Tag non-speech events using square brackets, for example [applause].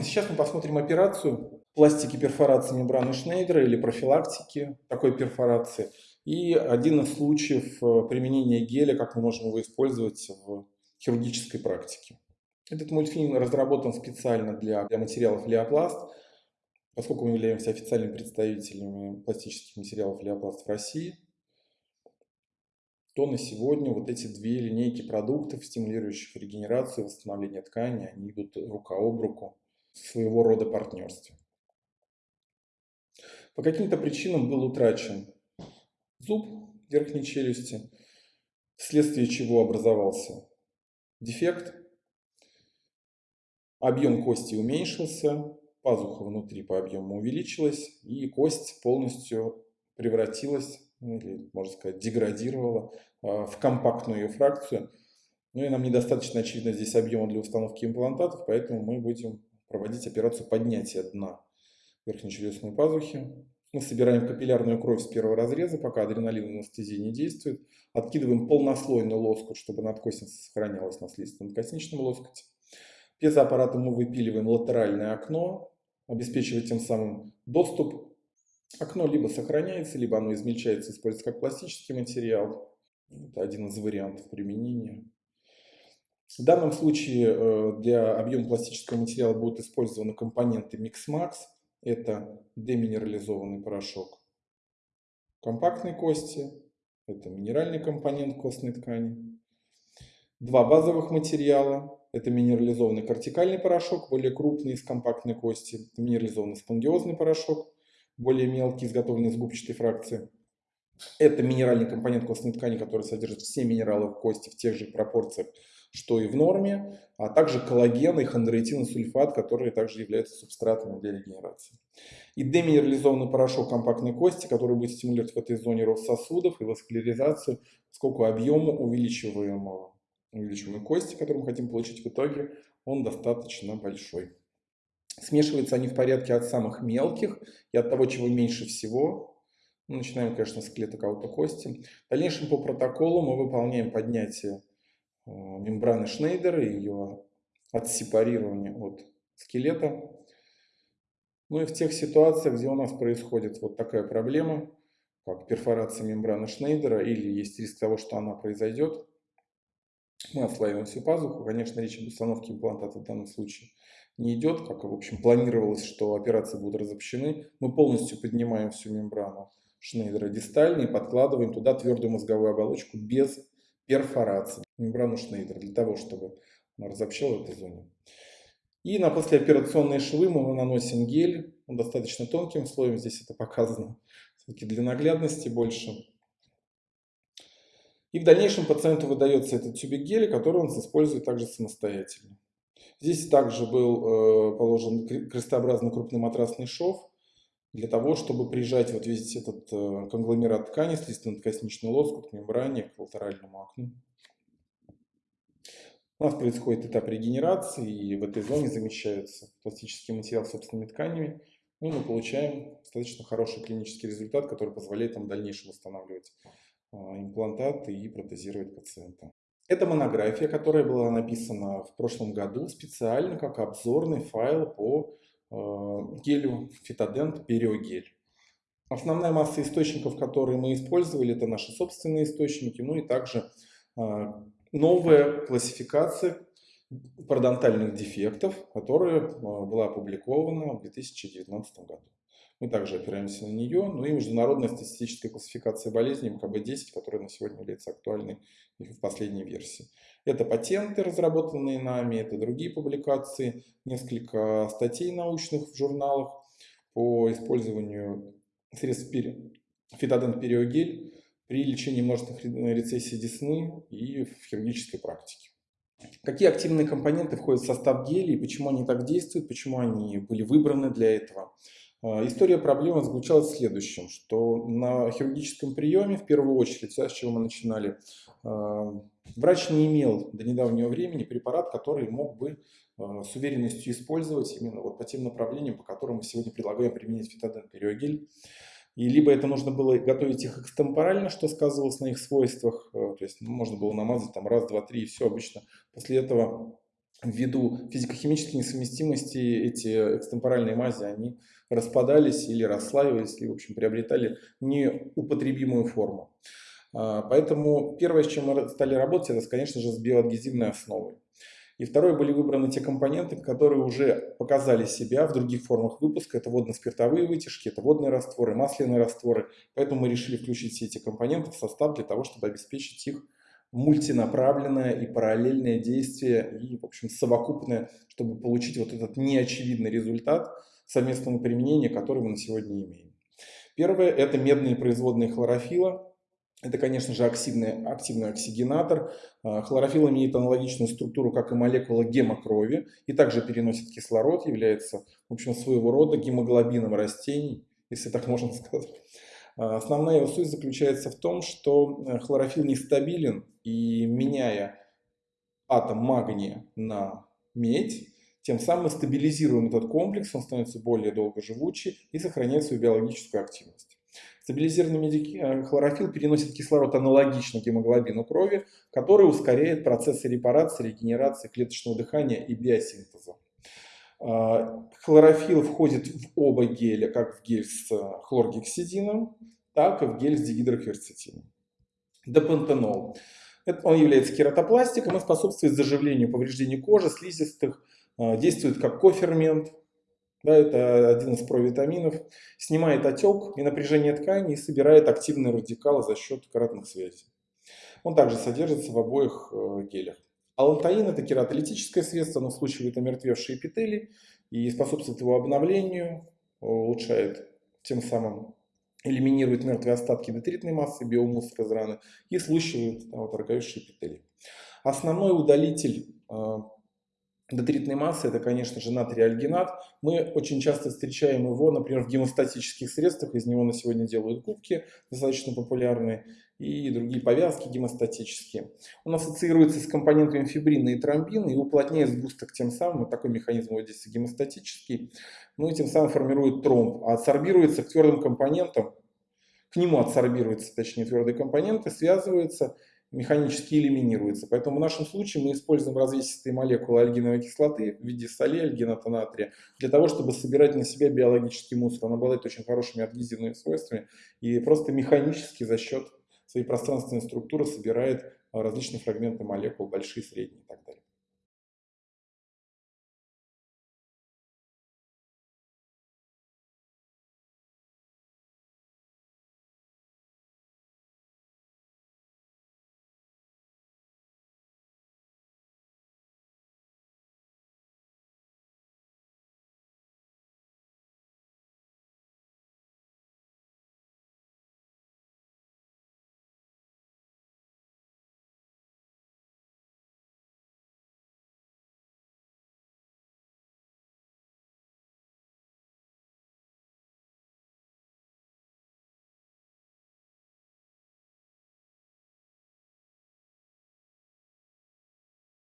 Сейчас мы посмотрим операцию пластики перфорации мембраны Шнейдера или профилактики такой перфорации. И один из случаев э, применения геля, как мы можем его использовать в хирургической практике. Этот мультфильм разработан специально для, для материалов Леопласт, поскольку мы являемся официальными представителями пластических материалов Леопласт в России, то на сегодня вот эти две линейки продуктов, стимулирующих регенерацию и восстановление ткани, они идут рука об руку своего рода партнерстве. По каким-то причинам был утрачен зуб верхней челюсти, вследствие чего образовался дефект, объем кости уменьшился, пазуха внутри по объему увеличилась, и кость полностью превратилась, ну, или, можно сказать, деградировала а, в компактную фракцию. Ну и нам недостаточно очевидно здесь объема для установки имплантатов, поэтому мы будем проводить операцию поднятия дна верхнечелюстной пазухи. Мы собираем капиллярную кровь с первого разреза, пока адреналин анестезии не действует. Откидываем полнослойный лоскут, чтобы надкосница сохранялась на слизистом-косничном лоскуте. Пьезоаппаратом мы выпиливаем латеральное окно, обеспечивая тем самым доступ. Окно либо сохраняется, либо оно измельчается, используется как пластический материал. Это один из вариантов применения. В данном случае э, для объема пластического материала будут использованы компоненты MixMax. Это деминерализованный порошок компактной кости, это минеральный компонент костной ткани. Два базовых материала это минерализованный кортикальный порошок, более крупный из компактной кости. Минерализованный спонгиозный порошок, более мелкий, изготовленный из губчатой фракции. Это минеральный компонент костной ткани, который содержит все минералы в кости в тех же пропорциях, что и в норме, а также коллаген и хондроитиносульфат, которые также являются субстратами для регенерации. И деминерализованный порошок компактной кости, который будет стимулировать в этой зоне рост сосудов и васкуляризацию, поскольку объему увеличиваемого увеличиваемой кости, которую мы хотим получить в итоге, он достаточно большой. Смешиваются они в порядке от самых мелких и от того, чего меньше всего. Начинаем, конечно, с клеток аутокости. В дальнейшем по протоколу мы выполняем поднятие мембраны Шнейдера и ее отсепарирование от скелета. Ну и в тех ситуациях, где у нас происходит вот такая проблема, как перфорация мембраны Шнейдера, или есть риск того, что она произойдет, мы отслаиваем всю пазуху. Конечно, речь об установке имплантата в данном случае не идет, как, в общем, планировалось, что операции будут разобщены. Мы полностью поднимаем всю мембрану Шнейдера дистально и подкладываем туда твердую мозговую оболочку без перфорации, мембрану Шнейдера, для того, чтобы она разобщала в этой зоне. И на послеоперационные швы мы наносим гель, он достаточно тонким слоем, здесь это показано все-таки для наглядности больше. И в дальнейшем пациенту выдается этот тюбик геля, который он использует также самостоятельно. Здесь также был э, положен крестообразный крупный матрасный шов для того, чтобы прижать вот весь этот э, конгломерат ткани, слизистно-косничный лоскут к мембране, к латеральному окну. У нас происходит этап регенерации, и в этой зоне замещается пластический материал собственными тканями. Ну, мы получаем достаточно хороший клинический результат, который позволяет нам в дальнейшем восстанавливать а, имплантаты и протезировать пациента. Это монография, которая была написана в прошлом году специально как обзорный файл по а, гелю Фитодент Периогель. Основная масса источников, которые мы использовали, это наши собственные источники, ну и также а, новая классификация пародонтальных дефектов, которая была опубликована в 2019 году. Мы также опираемся на нее. Ну и международная статистическая классификация болезней МКБ-10, которая на сегодня является актуальной в последней версии. Это патенты, разработанные нами, это другие публикации, несколько статей научных в журналах по использованию средств фитодент периогель при лечении множественных рецессий десны и в хирургической практике. Какие активные компоненты входят в состав гелей, почему они так действуют, почему они были выбраны для этого. А, история проблемы заключалась в следующем, что на хирургическом приеме, в первую очередь, с чего мы начинали, а, врач не имел до недавнего времени препарат, который мог бы а, с уверенностью использовать именно вот по тем направлениям, по которым мы сегодня предлагаем применить фитоден периогель. И либо это нужно было готовить их экстемпорально, что сказывалось на их свойствах, то есть можно было намазать там раз, два, три и все обычно. После этого ввиду физико-химической несовместимости эти экстемпоральные мази, они распадались или расслаивались, или, в общем, приобретали неупотребимую форму. А, поэтому первое, с чем мы стали работать, это, конечно же, с биоадгезивной основой. И второе, были выбраны те компоненты, которые уже показали себя в других формах выпуска. Это водно-спиртовые вытяжки, это водные растворы, масляные растворы. Поэтому мы решили включить все эти компоненты в состав для того, чтобы обеспечить их мультинаправленное и параллельное действие и, в общем, совокупное, чтобы получить вот этот неочевидный результат совместного применения, который мы на сегодня имеем. Первое – это медные производные хлорофила. Это, конечно же, активный, активный оксигенатор. А, хлорофилл имеет аналогичную структуру, как и молекула гемокрови, и также переносит кислород, является, в общем, своего рода гемоглобином растений, если так можно [laughs] сказать. А, основная его суть заключается в том, что э, хлорофилл нестабилен, и меняя атом магния на медь, тем самым мы стабилизируем этот комплекс, он становится более долгоживучий и сохраняет свою биологическую активность. Стабилизированный э, хлорофилл переносит кислород аналогично гемоглобину крови, который ускоряет процессы репарации, регенерации клеточного дыхания и биосинтеза. А, хлорофилл входит в оба геля, как в гель с хлоргексидином, так и в гель с дигидрокверцетином. Депантенол. Он является кератопластиком и способствует заживлению повреждений кожи, слизистых, а, действует как кофермент, да, это один из провитаминов, снимает отек и напряжение ткани и собирает активные радикалы за счет кратных связей. Он также содержится в обоих э, гелях. Алантаин – это кератолитическое средство, оно случивает омертвевшие эпители и способствует его обновлению, улучшает тем самым элиминирует мертвые остатки детритной массы, биомусор из раны и слущивает да, вот, роговевшие эпители. Основной удалитель э, Детритной массы это, конечно же, натрий альгинат. Мы очень часто встречаем его, например, в гемостатических средствах. Из него на сегодня делают губки, достаточно популярные, и другие повязки гемостатические. Он ассоциируется с компонентами фибрина и тромбина и уплотняет сгусток тем самым, вот такой механизм его действия гемостатический, ну и тем самым формирует тромб. А адсорбируется к твердым компонентам, к нему адсорбируются, точнее, твердые компоненты, связываются механически элиминируется. Поэтому в нашем случае мы используем развесистые молекулы альгиновой кислоты в виде соли альгината натрия для того, чтобы собирать на себя биологический мусор. Он обладает очень хорошими адгезивными свойствами и просто механически за счет своей пространственной структуры собирает различные фрагменты молекул, большие, средние и так далее.